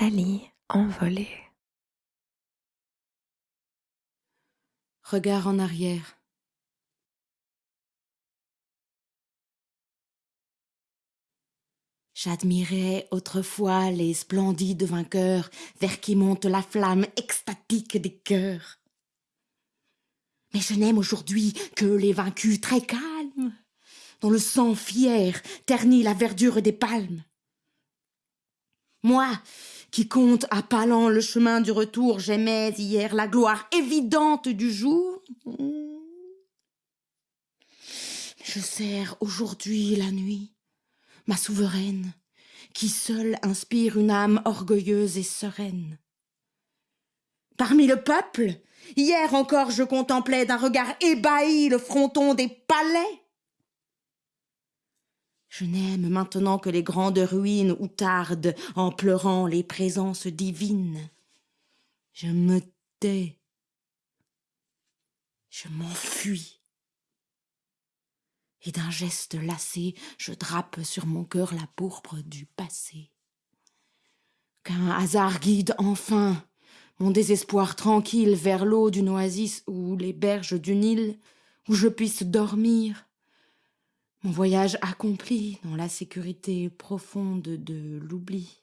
Nathalie envolée. Regard en arrière. J'admirais autrefois les splendides vainqueurs vers qui monte la flamme extatique des cœurs. Mais je n'aime aujourd'hui que les vaincus très calmes, dont le sang fier ternit la verdure des palmes. Moi, qui compte à pas lents le chemin du retour, j'aimais hier la gloire évidente du jour. Je sers aujourd'hui la nuit, ma souveraine, qui seule inspire une âme orgueilleuse et sereine. Parmi le peuple, hier encore je contemplais d'un regard ébahi le fronton des palais. Je n'aime maintenant que les grandes ruines où tardent en pleurant les présences divines. Je me tais. Je m'enfuis. Et d'un geste lassé, je drape sur mon cœur la pourpre du passé. Qu'un hasard guide enfin mon désespoir tranquille vers l'eau d'une oasis ou les berges d'une île où je puisse dormir. Mon voyage accompli dans la sécurité profonde de l'oubli.